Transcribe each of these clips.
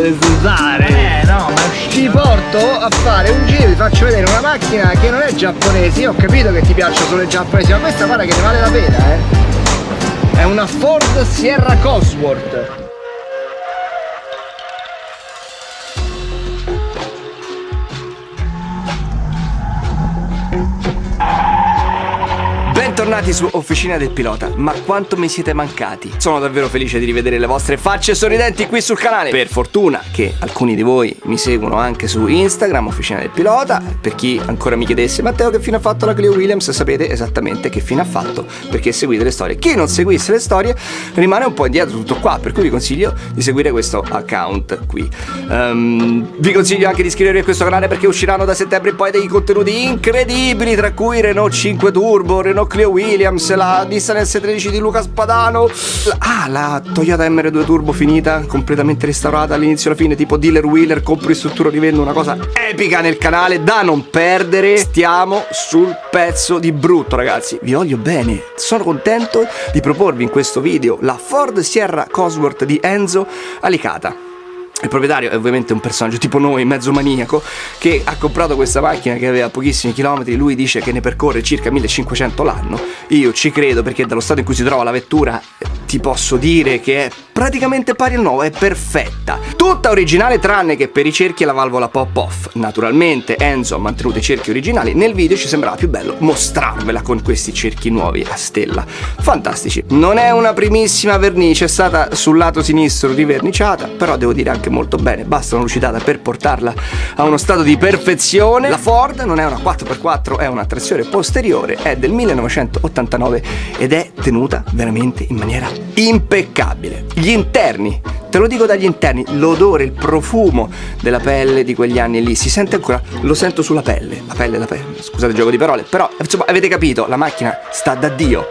cazzo devi usare? Eh no, ma Ti porto a fare un giro, ti faccio vedere una macchina che non è giapponese, io ho capito che ti piacciono solo i giapponesi, ma questa guarda che ne vale la pena, eh. È una Ford Sierra Cosworth. Bentornati su Officina del Pilota, ma quanto mi siete mancati? Sono davvero felice di rivedere le vostre facce sorridenti qui sul canale. Per fortuna che alcuni di voi mi seguono anche su Instagram, Officina del Pilota. Per chi ancora mi chiedesse, Matteo che fine ha fatto la Cleo Williams? Sapete esattamente che fine ha fatto, perché seguite le storie. Chi non seguisse le storie rimane un po' indietro tutto qua, per cui vi consiglio di seguire questo account qui. Um, vi consiglio anche di iscrivervi a questo canale perché usciranno da settembre in poi dei contenuti incredibili, tra cui Renault 5 Turbo, Renault Clio Williams, la Nissan S13 di Luca Spadano, la, ah, la Toyota MR2 Turbo finita, completamente restaurata all'inizio e alla fine, tipo dealer wheeler, compro in struttura, rivendo una cosa epica nel canale da non perdere. Stiamo sul pezzo di brutto, ragazzi. Vi voglio bene. Sono contento di proporvi in questo video la Ford Sierra Cosworth di Enzo Alicata. Il proprietario è ovviamente un personaggio tipo noi, mezzo maniaco, che ha comprato questa macchina che aveva pochissimi chilometri, lui dice che ne percorre circa 1500 l'anno. Io ci credo perché dallo stato in cui si trova la vettura ti posso dire che è praticamente pari al nuovo, è perfetta. Tutta originale tranne che per i cerchi e la valvola pop-off. Naturalmente Enzo ha mantenuto i cerchi originali, nel video ci sembrava più bello mostrarvela con questi cerchi nuovi a stella. Fantastici. Non è una primissima vernice, è stata sul lato sinistro riverniciata, però devo dire anche molto bene, basta una lucidata per portarla a uno stato di perfezione. La Ford non è una 4x4, è una trazione posteriore, è del 1989 ed è tenuta veramente in maniera impeccabile. Gli interni, te lo dico dagli interni, l'odore, il profumo della pelle di quegli anni lì, si sente ancora, lo sento sulla pelle, la pelle, la pelle, scusate il gioco di parole, però insomma avete capito, la macchina sta da Dio.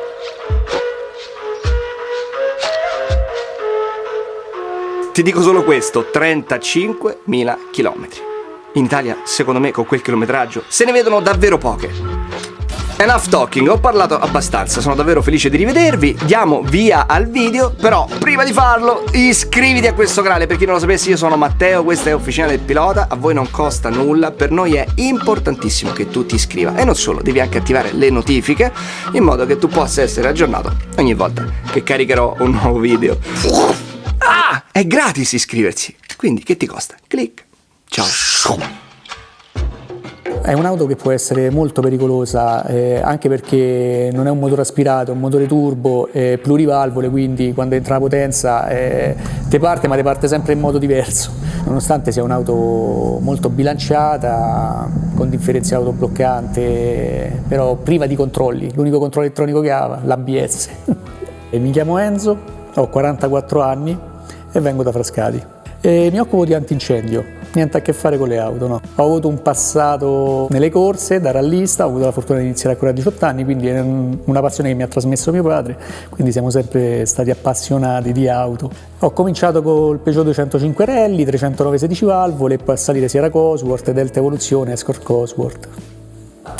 Ti dico solo questo, 35.000 km. In Italia, secondo me, con quel chilometraggio, se ne vedono davvero poche. Enough talking, ho parlato abbastanza, sono davvero felice di rivedervi, diamo via al video, però prima di farlo iscriviti a questo canale, per chi non lo sapesse io sono Matteo, questa è Officina del Pilota, a voi non costa nulla, per noi è importantissimo che tu ti iscriva e non solo, devi anche attivare le notifiche in modo che tu possa essere aggiornato ogni volta che caricherò un nuovo video. Ah, è gratis iscriversi, quindi che ti costa? Clic. Ciao. È un'auto che può essere molto pericolosa eh, anche perché non è un motore aspirato, è un motore turbo, eh, plurivalvole, quindi quando entra la potenza eh, te parte ma te parte sempre in modo diverso. Nonostante sia un'auto molto bilanciata, con differenziale autobloccante, però priva di controlli. L'unico controllo elettronico che ha l'ABS. Mi chiamo Enzo, ho 44 anni e vengo da Frascati. E mi occupo di antincendio, niente a che fare con le auto, no. Ho avuto un passato nelle corse da rallista, ho avuto la fortuna di iniziare ancora a 18 anni, quindi è una passione che mi ha trasmesso mio padre, quindi siamo sempre stati appassionati di auto. Ho cominciato col Peugeot 205 Rally, 309 16 valvole, poi a salire Sierra Cosworth, Delta Evoluzione, Escort Cosworth.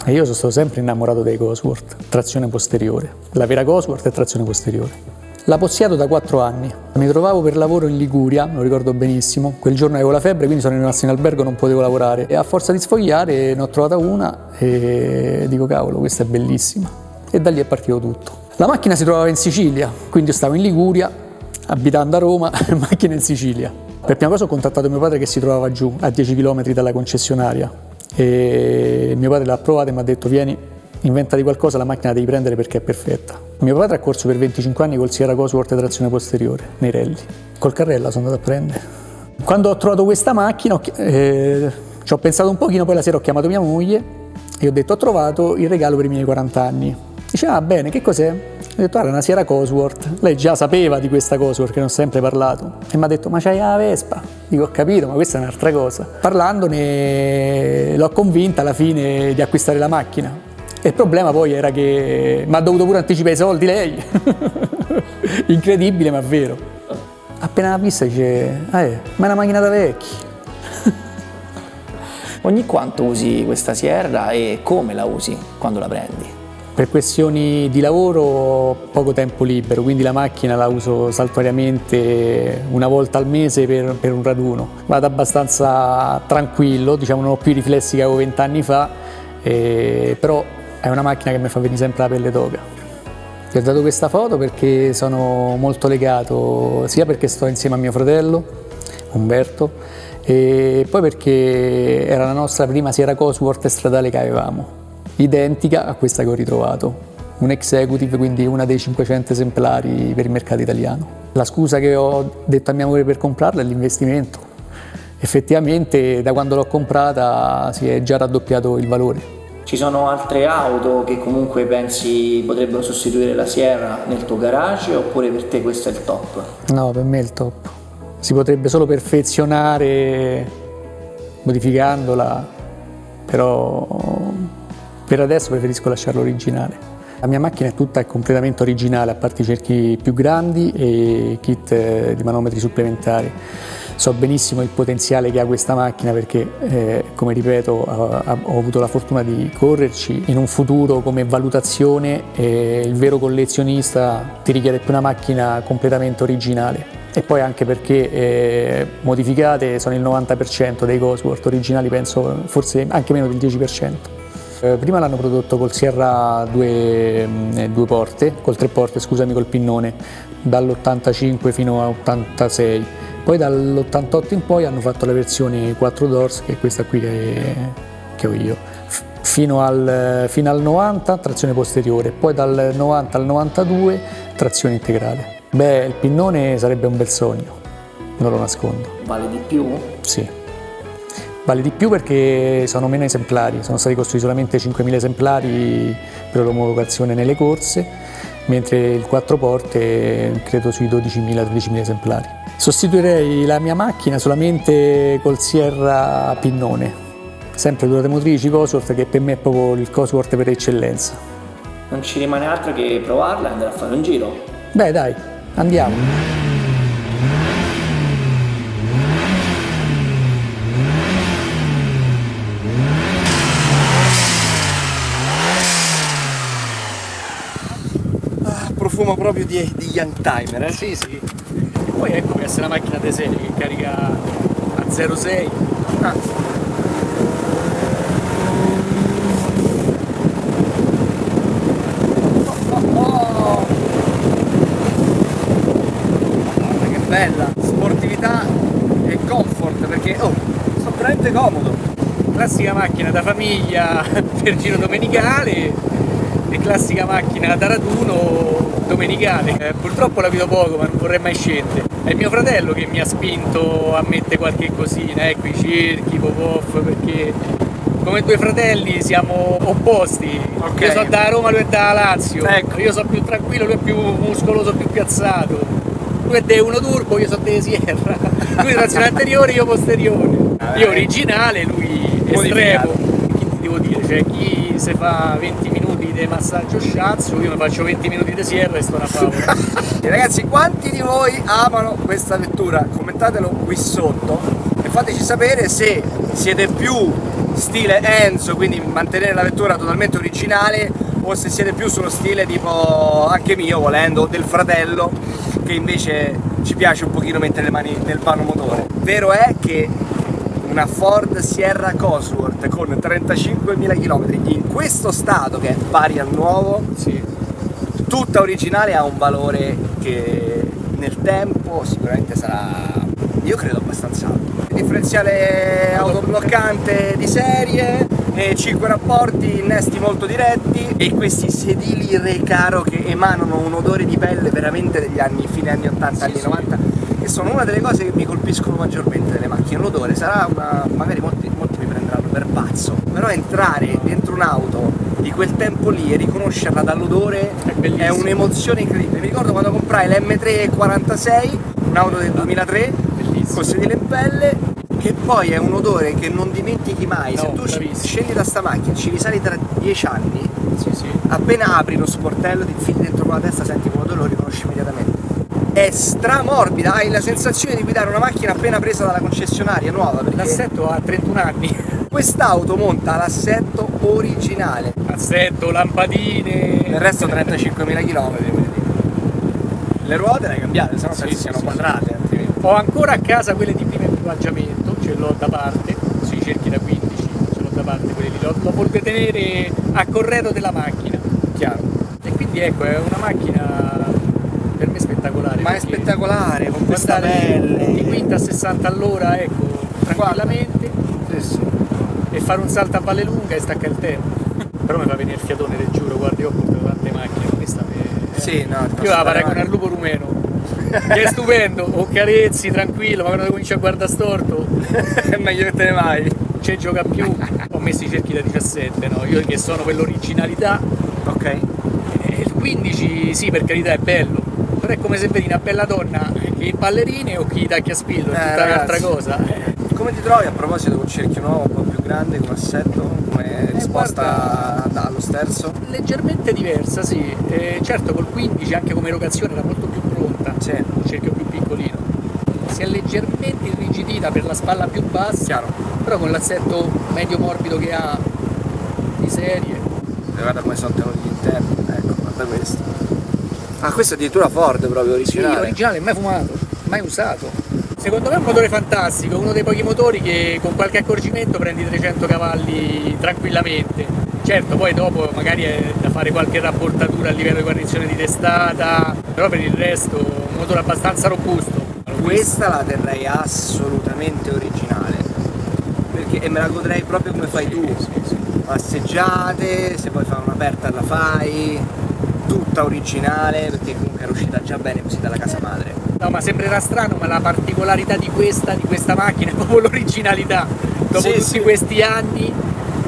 E io sono stato sempre innamorato dei Cosworth, trazione posteriore. La vera Cosworth è trazione posteriore. La possiedo da 4 anni. Mi trovavo per lavoro in Liguria, lo ricordo benissimo. Quel giorno avevo la febbre, quindi sono rimasto in albergo, non potevo lavorare. E a forza di sfogliare ne ho trovata una e dico cavolo, questa è bellissima. E da lì è partito tutto. La macchina si trovava in Sicilia, quindi io stavo in Liguria, abitando a Roma, macchina in Sicilia. Per prima cosa ho contattato mio padre che si trovava giù, a 10 km dalla concessionaria. E mio padre l'ha provata e mi ha detto vieni, inventati qualcosa, la macchina la devi prendere perché è perfetta. Mio padre ha corso per 25 anni col Sierra Cosworth trazione posteriore, nei rally. Col carrella sono andato a prendere. Quando ho trovato questa macchina eh, ci ho pensato un pochino, poi la sera ho chiamato mia moglie e ho detto ho trovato il regalo per i miei 40 anni. Dice ah bene, che cos'è? Ho detto ah, era una Sierra Cosworth. Lei già sapeva di questa Cosworth che ne ho sempre parlato e mi ha detto ma c'hai la Vespa? Dico ho capito ma questa è un'altra cosa. Parlandone l'ho convinta alla fine di acquistare la macchina il problema poi era che mi ha dovuto pure anticipare i soldi lei. Incredibile ma vero. Appena la vista dice, ah, eh, ma è una macchina da vecchi. Ogni quanto usi questa sierra e come la usi quando la prendi? Per questioni di lavoro ho poco tempo libero, quindi la macchina la uso saltuariamente una volta al mese per, per un raduno. Vado abbastanza tranquillo, diciamo non ho più i riflessi che avevo vent'anni fa, eh, però è una macchina che mi fa venire sempre la pelle d'oca. Ti ho dato questa foto perché sono molto legato, sia perché sto insieme a mio fratello, Umberto, e poi perché era la nostra prima Sierra Cosworth stradale che avevamo, identica a questa che ho ritrovato, un executive, quindi una dei 500 esemplari per il mercato italiano. La scusa che ho detto a mia moglie per comprarla è l'investimento. Effettivamente da quando l'ho comprata si è già raddoppiato il valore. Ci sono altre auto che comunque pensi potrebbero sostituire la Sierra nel tuo garage oppure per te questo è il top? No, per me è il top. Si potrebbe solo perfezionare modificandola, però per adesso preferisco lasciarlo originale. La mia macchina è tutta completamente originale, a parte i cerchi più grandi e kit eh, di manometri supplementari so benissimo il potenziale che ha questa macchina perché, eh, come ripeto, ho, avuto la fortuna di correrci. In un futuro come valutazione eh, il vero collezionista ti richiede più una macchina completamente originale. E poi anche perché eh, modificate sono il 90% dei Cosworth originali, penso forse anche meno del 10%. Eh, prima l'hanno prodotto col Sierra due, mm, due porte, col tre porte, scusami, col pinnone, dall'85 fino all'86 poi dall'88 in poi hanno fatto la versione 4 doors, che è questa qui che, che ho io, fino al, fino al 90 trazione posteriore, poi dal 90 al 92 trazione integrale. Beh, il pinnone sarebbe un bel sogno, non lo nascondo. Vale di più? Sì. Vale di più perché sono meno esemplari, sono stati costruiti solamente 5.000 esemplari per l'omologazione nelle corse, mentre il 4 porte credo sui 12.000-13.000 esemplari. Sostituirei la mia macchina solamente col Sierra Pinnone, sempre durate motrici Cosworth che per me è proprio il Cosworth per eccellenza. Non ci rimane altro che provarla e andare a fare un giro. Beh dai, andiamo. Profumo proprio di, di Young Timer, eh? Sì, sì. Poi ecco che essere una macchina di serie che carica a 0,6. Ah. Oh, che bella! Sportività e comfort perché oh, sono veramente comodo. Classica macchina da famiglia per giro domenicale e classica macchina da raduno domenicale. Eh, purtroppo la vedo poco ma non vorrei mai scendere. È mio fratello che mi ha spinto a mettere qualche cosina, ecco i cerchi, pop-off, perché come due fratelli siamo opposti. Okay. Io sono da Roma, lui è da Lazio. Ecco. Io sono più tranquillo, lui è più muscoloso, più piazzato. Lui è de uno turbo, io sono de Sierra. Lui trazione anteriore, io posteriore. Ah, io originale, lui estremo. Che ti devo dire? Cioè chi se fa 20 minuti di massaggio sciazzo, io ne faccio 20 minuti di Sierra e sto una favola. Ragazzi, quanti di voi amano questa vettura? Commentatelo qui sotto e fateci sapere se siete più stile Enzo, quindi mantenere la vettura totalmente originale o se siete più sullo stile tipo anche mio volendo, del fratello che invece ci piace un pochino mettere le mani nel vano motore. Vero è che una Ford Sierra Cosworth con 35.000 km in questo stato che è pari al nuovo sì. tutta originale ha un valore che nel tempo sicuramente sarà io credo abbastanza alto differenziale autobloccante di serie 5 rapporti, innesti molto diretti e questi sedili recaro che emanano un odore di pelle veramente degli anni, fine anni 80, sì, anni sì. 90 che sono una delle cose che mi colpiscono maggiormente delle macchine, l'odore sarà una, magari molti, molti mi prenderanno per pazzo, però entrare dentro un'auto di quel tempo lì e riconoscerla dall'odore è, è un'emozione incredibile, mi ricordo quando comprai l'M3 46, un'auto del 2003, bellissimo. con sedile in pelle che poi è un odore che non dimentichi mai, no, se tu bravissimo. scendi da sta macchina, ci risali tra dieci anni, sì, sì. appena apri lo sportello, ti infili dentro con la testa, senti quell'odore, lo riconosci immediatamente. È stramorbida, hai la sensazione di guidare una macchina appena presa dalla concessionaria nuova. Perché L'assetto ha 31 anni. quest'auto monta l'assetto originale, Assetto, lampadine. il resto 35.000 km. Le ruote le hai cambiate, sennò Sì, penso sì, siano sì, quadrate. altrimenti. Ho ancora a casa quelle di primo equipaggiamento, ce l'ho da parte, sui cerchi da 15, ce l'ho da parte quelli lì. Lo, lo voglio tenere a corredo della macchina, chiaro. E quindi ecco, è una macchina per me spettacolare. Ma è spettacolare, con questa pelle. Di quinta a 60 all'ora, ecco, tranquillamente, Sì, sì. e fare un salto a Valle Lunga e stacca il tempo. Però mi fa venire il fiatone, te giuro, guardi, io ho portato tante macchine, ma questa me... Sì, no, Io la paragono al lupo rumeno. Che è stupendo, o carezzi, tranquillo, ma quando cominci a guardare storto è meglio che te ne vai. ci gioca più. Ho messo i cerchi da 17, no? Io che sono per l'originalità. Ok. E il 15 sì, per carità è bello. Però è come se vedi una bella donna che in ballerine o chi tacchi a spillo, è Eh, tutta un'altra cosa. Eh, Come ti trovi a proposito con cerchio nuovo, un po' più grande, come assetto, come risposta guarda- allo sterzo? leggermente diversa, sì. Eh, certo col 15 anche come erogazione era molto più pronta. Sì. un cerchio più piccolino. Si è leggermente irrigidita per la spalla più bassa, Chiaro. però con l'assetto medio morbido che ha di serie. Guarda come sono tenuti gli interni, ecco. Ah, questo è addirittura Ford proprio Sì, originale. originale, mai fumato, mai usato. Secondo me è un motore fantastico, uno dei pochi motori che con qualche accorgimento prendi 300 cavalli tranquillamente. Certo, poi dopo magari è da fare qualche rapportatura a livello di guarnizione di testata, però per il resto un motore abbastanza robusto. Questa la terrei assolutamente originale. Perché, e me la godrei proprio come fai tu. Passeggiate, se vuoi fare un'aperta la fai, tutta originale, perché comunque era uscita già bene così dalla casa madre. No, ma sembrerà strano, ma la particolarità di questa, di questa macchina è proprio l'originalità. Dopo Sì, tutti sì. questi anni,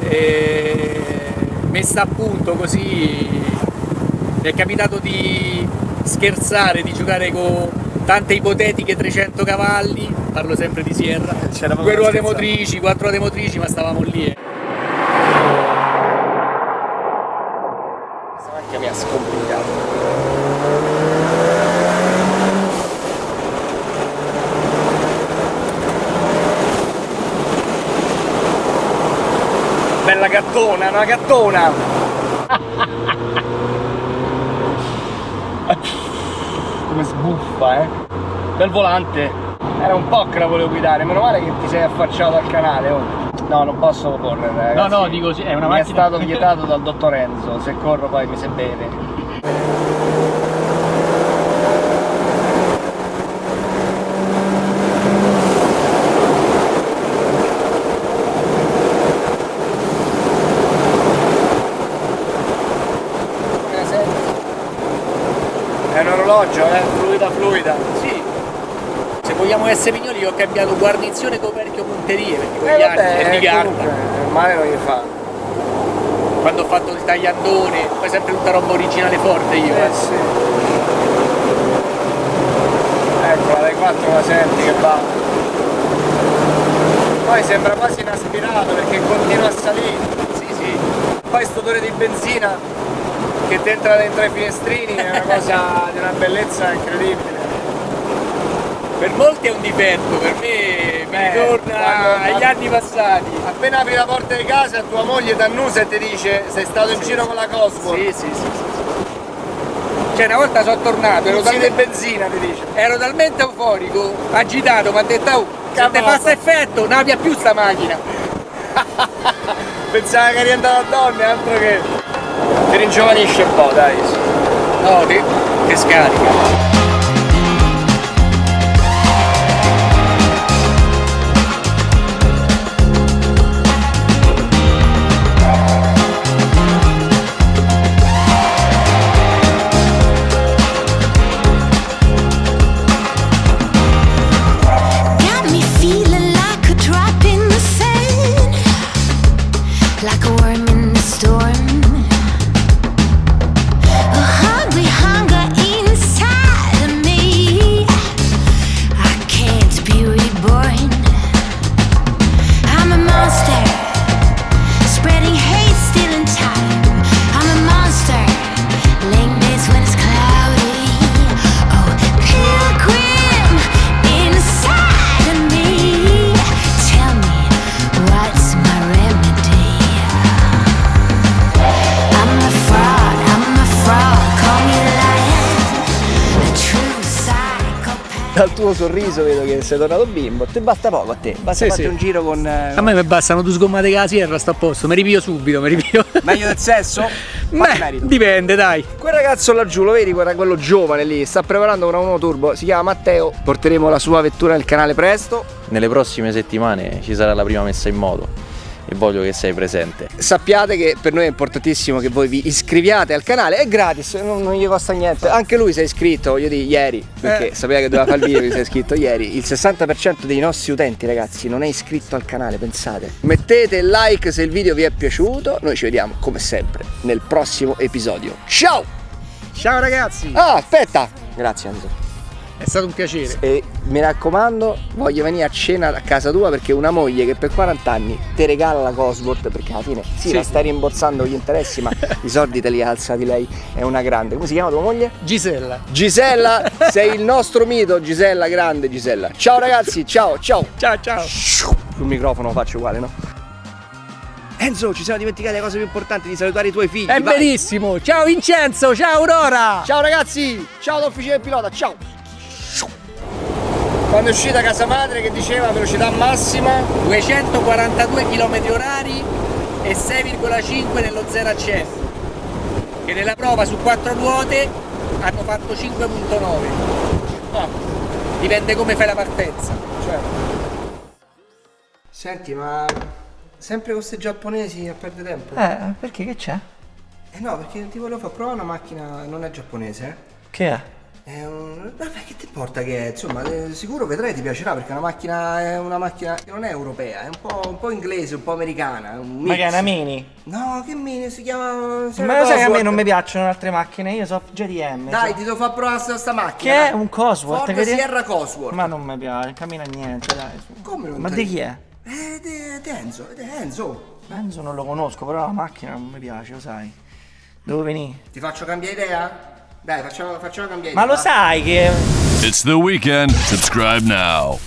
eh, messa a punto così, mi è capitato di scherzare, di giocare con tante ipotetiche 300 cavalli, parlo sempre di Sierra, due ruote scherzare. motrici, quattro ruote motrici, ma stavamo lì. eh. Questa macchina mi ha scomplicato. Bella gattona, una gattona! Come sbuffa, eh! Bel volante! Era un po' che la volevo guidare, meno male che ti sei affacciato al canale, oh. No, non posso correre, ragazzi. No, no, dico sì, è una Mi è macchina- stato vietato dal dottor Enzo, se corro poi mi si beve. Come la senti? È un orologio, eh? Fluida fluida. Sì. Se vogliamo essere mignoli, io ho cambiato guarnizione, coperchio, punterie, perché Eh quegli anni è di carta. comunque, male non gli fa. quando ho fatto il tagliandone, poi sempre tutta roba originale forte io. Eh eh. sì. Eccola, dai 4 la senti che va. Poi sembra quasi inaspirato perché continua a salire. Sì, sì. Poi sto odore di benzina che ti entra dentro i finestrini è una cosa di una bellezza incredibile. Per molti è un difetto, per me mi Eh, ritorna agli anni passati. Appena apri la porta di casa tua moglie ti annusa e ti dice sei stato in giro con la Cosmo. Sì, sì, sì, sì, sì. Cioè una volta sono tornato, ero, talmente, benzina ti dice. ero talmente euforico, agitato, mi ha detto oh, se Capote. fa effetto, non abbia più sta macchina. Pensava che rientrava a donne, altro che. Ti ringiovanisce un po', dai. No, che, che scarica. Tuo sorriso vedo che sei tornato bimbo. Ti basta poco a te. Basta Sì, fare sì. un giro con. eh, A me mi bastano due sgommate che la sierra, sto a posto, mi ripio subito, mi ripio. Meglio del sesso? Beh, dipende, dai. Quel ragazzo laggiù, lo vedi? Guarda quello giovane lì, sta preparando una uno turbo, si chiama Matteo. Porteremo la sua vettura nel canale presto. Nelle prossime settimane ci sarà la prima messa in moto e voglio che sei presente. Sappiate che per noi è importantissimo che voi vi iscriviate al canale, è gratis, non, non gli costa niente. Anche lui si è iscritto, voglio dire, ieri, perché Eh. sapeva che doveva fare il video, si è iscritto ieri. Il 60% dei nostri utenti, ragazzi, non è iscritto al canale, pensate. Mettete like se il video vi è piaciuto. Noi ci vediamo, come sempre, nel prossimo episodio. Ciao! Ciao ragazzi, Ah, aspetta! Grazie Enzo. È stato un piacere. E mi raccomando, voglio venire a cena a casa tua perché una moglie che per 40 anni ti regala la Cosworth perché alla fine sì, Sì. la stai rimborsando gli interessi, ma i soldi te li ha alzati lei, è una grande. Come si chiama tua moglie? Gisella. Gisella, sei il nostro mito, Gisella, grande Gisella. Ciao ragazzi, ciao, ciao. Ciao ciao. Sul microfono lo faccio uguale, no? Enzo, ci siamo dimenticati la cosa più importante di salutare i tuoi figli. È vai. verissimo. Ciao Vincenzo, ciao Aurora. Ciao ragazzi, ciao da Officina del Pilota, ciao! Quando è uscita casa madre che diceva velocità massima 242 km orari e 6,5 nello 0 a 100 che nella prova su quattro ruote hanno fatto 5.9 Ah, dipende come fai la partenza Senti ma sempre con questi giapponesi a perdere tempo? Eh, perché che c'è? Eh no perché ti volevo far provare una macchina non è giapponese eh? Che è? È un... Vabbè che ti importa che è? Insomma eh, sicuro vedrai ti piacerà perché è una macchina è una macchina che non è europea è un po', un po' inglese un po' americana è un Ma che è una mini? No che mini si chiama si Ma lo sai che a me non mi piacciono altre macchine, io so GDM. Dai so- ti devo far provare sta, sta macchina Che è un Cosworth? Ford Sierra Cosworth Ma non mi piace, cammina niente, dai. su. Come non Ma di chi è? Eh, di Enzo, di Enzo. Enzo non lo conosco, però la macchina non mi piace, lo sai. Dove venì? Ti faccio cambiare idea? Dai, facciamo, facciamo cambiare Ma idea. lo sai che... It's the weekend. Subscribe now.